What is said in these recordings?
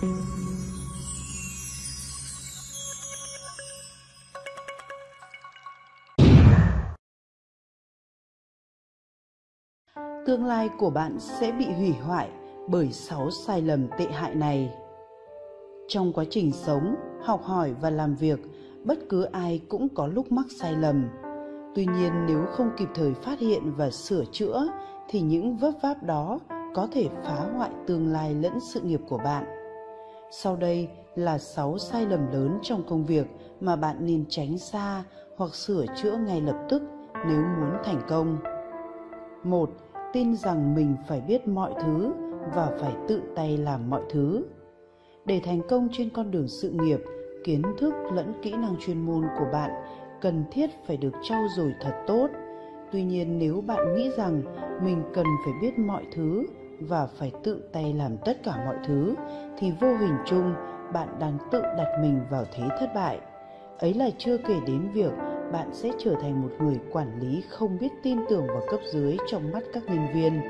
tương lai của bạn sẽ bị hủy hoại bởi sáu sai lầm tệ hại này. Trong quá trình sống, học hỏi và làm việc, bất cứ ai cũng có lúc mắc sai lầm. Tuy nhiên, nếu không kịp thời phát hiện và sửa chữa, thì những vấp váp đó có thể phá hoại tương lai lẫn sự nghiệp của bạn sau đây là 6 sai lầm lớn trong công việc mà bạn nên tránh xa hoặc sửa chữa ngay lập tức nếu muốn thành công. 1. Tin rằng mình phải biết mọi thứ và phải tự tay làm mọi thứ. Để thành công trên con đường sự nghiệp, kiến thức lẫn kỹ năng chuyên môn của bạn cần thiết phải được trau dồi thật tốt. Tuy nhiên nếu bạn nghĩ rằng mình cần phải biết mọi thứ và phải tự tay làm tất cả mọi thứ thì vô hình chung bạn đang tự đặt mình vào thế thất bại. Ấy là chưa kể đến việc bạn sẽ trở thành một người quản lý không biết tin tưởng vào cấp dưới trong mắt các nhân viên.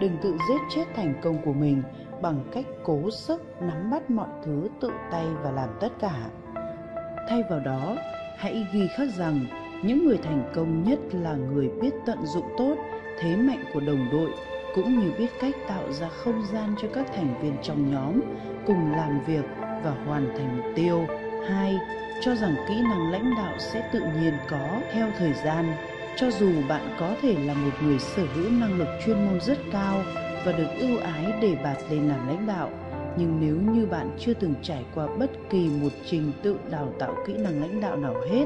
Đừng tự giết chết thành công của mình bằng cách cố sức nắm bắt mọi thứ tự tay và làm tất cả. Thay vào đó, hãy ghi khắc rằng những người thành công nhất là người biết tận dụng tốt thế mạnh của đồng đội cũng như biết cách tạo ra không gian cho các thành viên trong nhóm cùng làm việc và hoàn thành mục tiêu. 2. Cho rằng kỹ năng lãnh đạo sẽ tự nhiên có theo thời gian. Cho dù bạn có thể là một người sở hữu năng lực chuyên môn rất cao và được ưu ái để bạt lên làm lãnh đạo, nhưng nếu như bạn chưa từng trải qua bất kỳ một trình tự đào tạo kỹ năng lãnh đạo nào hết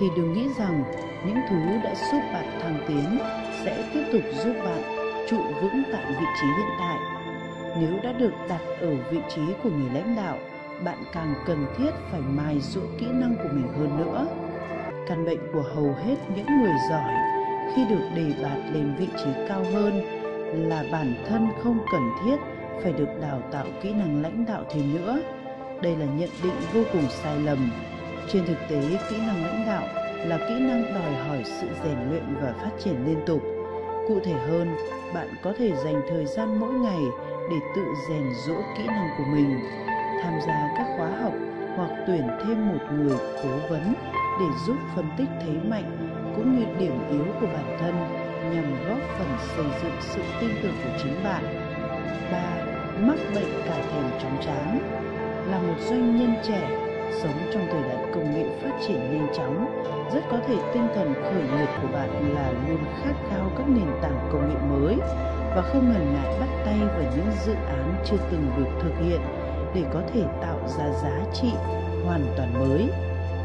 thì đừng nghĩ rằng những thứ đã giúp bạn thăng tiến sẽ tiếp tục giúp bạn trụ vững tại vị trí hiện tại. Nếu đã được đặt ở vị trí của người lãnh đạo, bạn càng cần thiết phải mài dũa kỹ năng của mình hơn nữa. Căn bệnh của hầu hết những người giỏi khi được đề bạt lên vị trí cao hơn là bản thân không cần thiết phải được đào tạo kỹ năng lãnh đạo thêm nữa. Đây là nhận định vô cùng sai lầm. Trên thực tế, kỹ năng lãnh đạo là kỹ năng đòi hỏi sự rèn luyện và phát triển liên tục. Cụ thể hơn, bạn có thể dành thời gian mỗi ngày để tự rèn rũa kỹ năng của mình, tham gia các khóa học hoặc tuyển thêm một người cố vấn để giúp phân tích thế mạnh cũng như điểm yếu của bản thân nhằm góp phần xây dựng sự tin tưởng của chính bạn. 3. Mắc bệnh cả thèm chóng chán Là một doanh nhân trẻ sống trong thời đại triển nhanh chóng, rất có thể tinh thần khởi nghiệp của bạn là luôn khát khao các nền tảng công nghệ mới và không ngần ngại bắt tay vào những dự án chưa từng được thực hiện để có thể tạo ra giá trị hoàn toàn mới.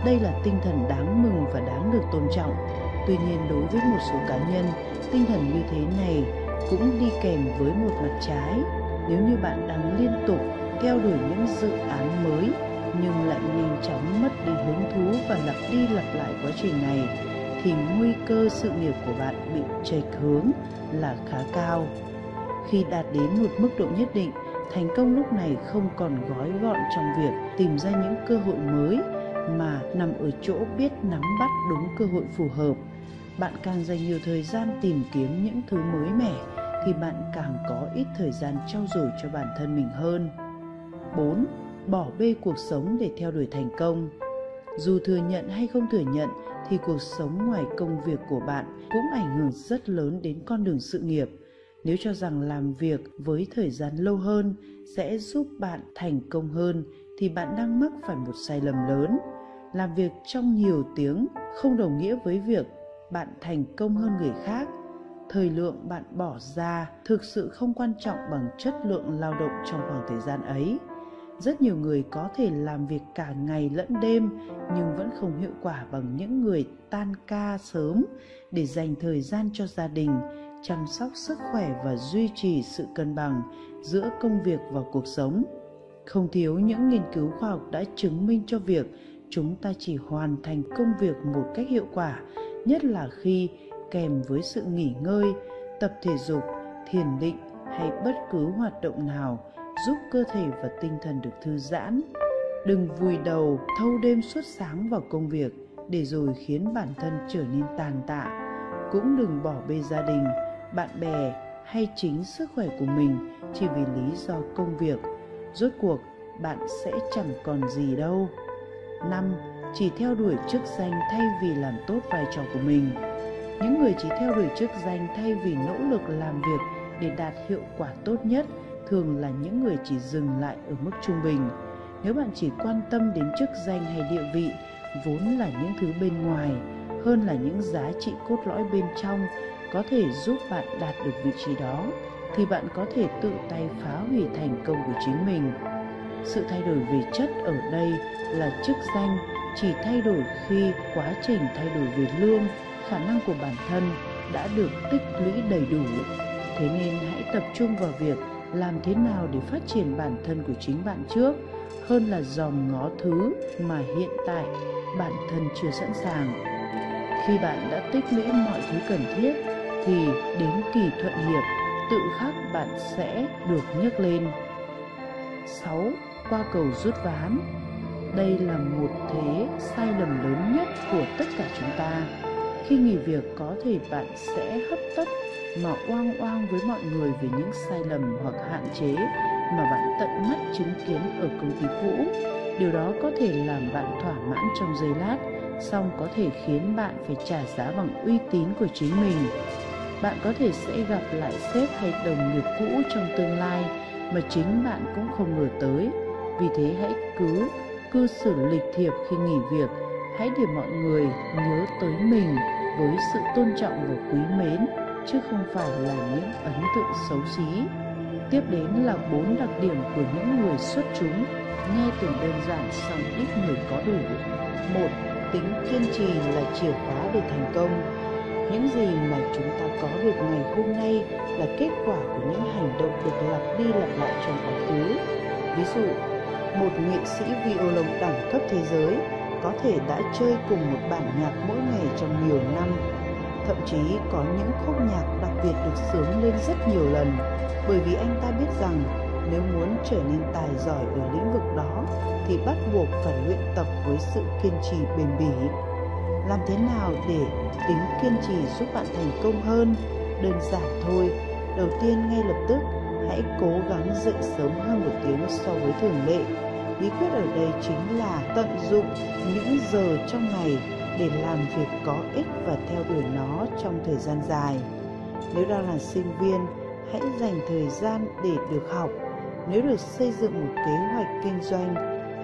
Đây là tinh thần đáng mừng và đáng được tôn trọng. Tuy nhiên đối với một số cá nhân, tinh thần như thế này cũng đi kèm với một mặt trái. Nếu như bạn đang liên tục theo đuổi những dự án mới nhưng lại nhanh chóng mất đi hứng thú và lặp đi lặp lại quá trình này thì nguy cơ sự nghiệp của bạn bị chệch hướng là khá cao. Khi đạt đến một mức độ nhất định, thành công lúc này không còn gói gọn trong việc tìm ra những cơ hội mới mà nằm ở chỗ biết nắm bắt đúng cơ hội phù hợp. Bạn càng dành nhiều thời gian tìm kiếm những thứ mới mẻ thì bạn càng có ít thời gian trau dồi cho bản thân mình hơn. 4. Bỏ bê cuộc sống để theo đuổi thành công. Dù thừa nhận hay không thừa nhận, thì cuộc sống ngoài công việc của bạn cũng ảnh hưởng rất lớn đến con đường sự nghiệp. Nếu cho rằng làm việc với thời gian lâu hơn sẽ giúp bạn thành công hơn, thì bạn đang mắc phải một sai lầm lớn. Làm việc trong nhiều tiếng không đồng nghĩa với việc bạn thành công hơn người khác. Thời lượng bạn bỏ ra thực sự không quan trọng bằng chất lượng lao động trong khoảng thời gian ấy rất nhiều người có thể làm việc cả ngày lẫn đêm, nhưng vẫn không hiệu quả bằng những người tan ca sớm để dành thời gian cho gia đình, chăm sóc sức khỏe và duy trì sự cân bằng giữa công việc và cuộc sống. Không thiếu những nghiên cứu khoa học đã chứng minh cho việc chúng ta chỉ hoàn thành công việc một cách hiệu quả, nhất là khi kèm với sự nghỉ ngơi, tập thể dục, thiền định hay bất cứ hoạt động nào giúp cơ thể và tinh thần được thư giãn đừng vùi đầu, thâu đêm suốt sáng vào công việc để rồi khiến bản thân trở nên tàn tạ cũng đừng bỏ bê gia đình, bạn bè hay chính sức khỏe của mình chỉ vì lý do công việc rốt cuộc, bạn sẽ chẳng còn gì đâu. 5. Chỉ theo đuổi chức danh thay vì làm tốt vai trò của mình. Những người chỉ theo đuổi chức danh thay vì nỗ lực làm việc để đạt hiệu quả tốt nhất thường là những người chỉ dừng lại ở mức trung bình. Nếu bạn chỉ quan tâm đến chức danh hay địa vị, vốn là những thứ bên ngoài hơn là những giá trị cốt lõi bên trong có thể giúp bạn đạt được vị trí đó thì bạn có thể tự tay phá hủy thành công của chính mình sự thay đổi về chất ở đây là chức danh chỉ thay đổi khi quá trình thay đổi về lương khả năng của bản thân đã được tích lũy đầy đủ thế nên hãy tập trung vào việc làm thế nào để phát triển bản thân của chính bạn trước, hơn là dòm ngó thứ mà hiện tại bản thân chưa sẵn sàng khi bạn đã tích lũy mọi thứ cần thiết, thì đến kỳ thuận hiệp, tự khắc bạn sẽ được nhấc lên 6. Qua cầu rút ván Đây là một thế sai lầm lớn nhất của tất cả chúng ta. Khi nghỉ việc có thể bạn sẽ hấp tấp mà oang oang với mọi người về những sai lầm hoặc hạn chế mà bạn tận mắt chứng kiến ở công ty cũ. Điều đó có thể làm bạn thỏa mãn trong giây lát, song có thể khiến bạn phải trả giá bằng uy tín của chính mình. Bạn có thể sẽ gặp lại sếp hay đồng nghiệp cũ trong tương lai mà chính bạn cũng không ngờ tới. Vì thế hãy cứ cư xử lịch thiệp khi nghỉ việc. Hãy để mọi người nhớ tới mình với sự tôn trọng và quý mến, chứ không phải là những ấn tượng xấu xí. Tiếp đến là bốn đặc điểm của những người xuất chúng, nghe tưởng đơn giản song ít người có đủ. Một, tính kiên trì là chìa khóa để thành công. Những gì mà chúng ta có được ngày hôm nay là kết quả của những hành động được lặp đi lặp lại trong quá khứ. Ví dụ, một nghệ sĩ violon đẳng cấp thế giới có thể đã chơi cùng một bản nhạc mỗi ngày trong nhiều năm. Thậm chí có những khúc nhạc đặc biệt được sướng lên rất nhiều lần, bởi vì anh ta biết rằng nếu muốn trở nên tài giỏi ở lĩnh vực đó thì bắt buộc phải luyện tập với sự kiên trì bền bỉ. Làm thế nào để tính kiên trì giúp bạn thành công hơn? Đơn giản thôi. Đầu tiên, ngay lập tức, hãy cố gắng dậy sớm hơn một tiếng so với thường lệ bí quyết ở đây chính là tận dụng những giờ trong ngày để làm việc có ích và theo đuổi nó trong thời gian dài nếu đang là sinh viên hãy dành thời gian để được học nếu được xây dựng một kế hoạch kinh doanh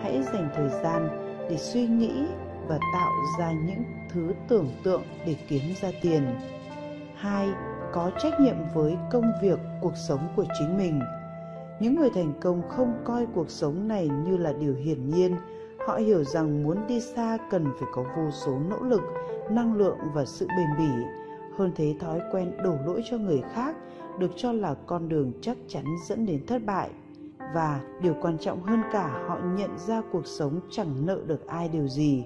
hãy dành thời gian để suy nghĩ và tạo ra những thứ tưởng tượng để kiếm ra tiền. Hai, Có trách nhiệm với công việc, cuộc sống của chính mình. Những người thành công không coi cuộc sống này như là điều hiển nhiên. Họ hiểu rằng muốn đi xa cần phải có vô số nỗ lực, năng lượng và sự bền bỉ. Hơn thế thói quen đổ lỗi cho người khác được cho là con đường chắc chắn dẫn đến thất bại và điều quan trọng hơn cả họ nhận ra cuộc sống chẳng nợ được ai điều gì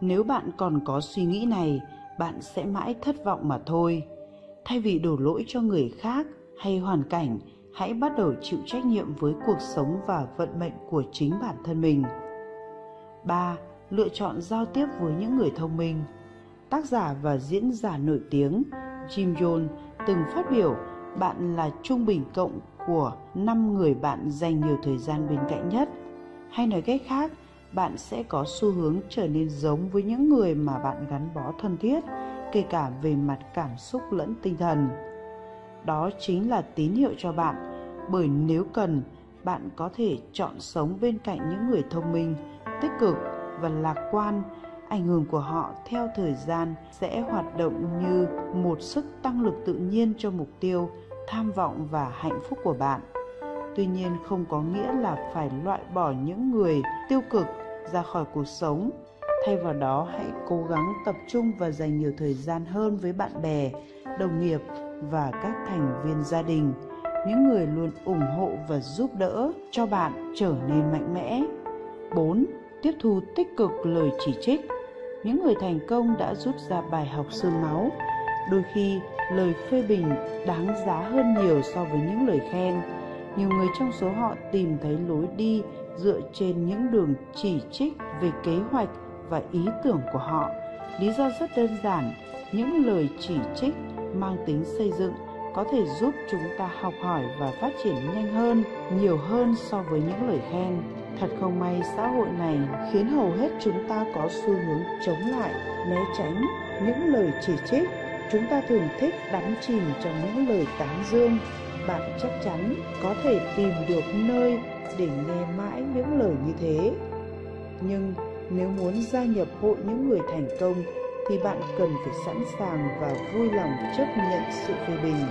nếu bạn còn có suy nghĩ này bạn sẽ mãi thất vọng mà thôi thay vì đổ lỗi cho người khác hay hoàn cảnh hãy bắt đầu chịu trách nhiệm với cuộc sống và vận mệnh của chính bản thân mình 3. Lựa chọn giao tiếp với những người thông minh Tác giả và diễn giả nổi tiếng Jim Jones từng phát biểu bạn là trung bình cộng của 5 người bạn dành nhiều thời gian bên cạnh nhất. Hay nói cách khác, bạn sẽ có xu hướng trở nên giống với những người mà bạn gắn bó thân thiết kể cả về mặt cảm xúc lẫn tinh thần đó chính là tín hiệu cho bạn. Bởi nếu cần, bạn có thể chọn sống bên cạnh những người thông minh, tích cực và lạc quan. Ảnh hưởng của họ theo thời gian sẽ hoạt động như một sức tăng lực tự nhiên cho mục tiêu, tham vọng và hạnh phúc của bạn. Tuy nhiên không có nghĩa là phải loại bỏ những người tiêu cực ra khỏi cuộc sống. Thay vào đó, hãy cố gắng tập trung và dành nhiều thời gian hơn với bạn bè, đồng nghiệp và các thành viên gia đình. Những người luôn ủng hộ và giúp đỡ cho bạn trở nên mạnh mẽ. 4. Tiếp thu tích cực lời chỉ trích. Những người thành công đã rút ra bài học xương máu. Đôi khi, lời phê bình đáng giá hơn nhiều so với những lời khen. Nhiều người trong số họ tìm thấy lối đi dựa trên những đường chỉ trích về kế hoạch và ý tưởng của họ. Lý do rất đơn giản, những lời chỉ trích mang tính xây dựng có thể giúp chúng ta học hỏi và phát triển nhanh hơn nhiều hơn so với những lời khen Thật không may xã hội này khiến hầu hết chúng ta có xu hướng chống lại, né tránh những lời chỉ trích. Chúng ta thường thích đắm chìm trong những lời tán dương. Bạn chắc chắn có thể tìm được nơi để nghe mãi những lời như thế. Nhưng nếu muốn gia nhập hội những người thành công thì bạn cần phải sẵn sàng và vui lòng chấp nhận sự phê bình.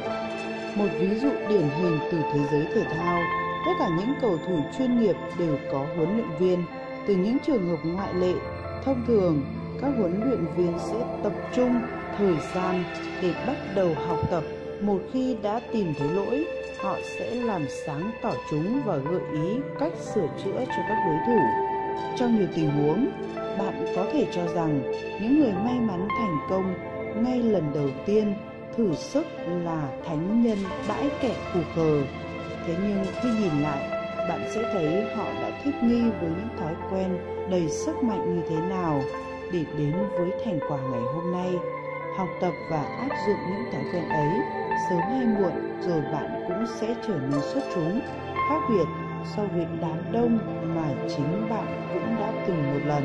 Một ví dụ điển hình từ thế giới thể thao, tất cả những cầu thủ chuyên nghiệp đều có huấn luyện viên, từ những trường hợp ngoại lệ, thông thường, các huấn luyện viên sẽ tập trung thời gian để bắt đầu học tập một khi đã tìm thấy lỗi, họ sẽ làm sáng tỏ chúng và gợi ý cách sửa chữa cho các đối thủ trong nhiều tình huống bạn có thể cho rằng những người may mắn thành công ngay lần đầu tiên thử sức là thánh nhân bãi kẻ phù cờ. Thế nhưng khi nhìn lại, bạn sẽ thấy họ đã thích nghi với những thói quen đầy sức mạnh như thế nào để đến với thành quả ngày hôm nay. Học tập và áp dụng những thói quen ấy, sớm hay muộn rồi bạn cũng sẽ trở nên xuất chúng. Khác biệt, so với đám đông mà chính bạn cũng đã từng một lần.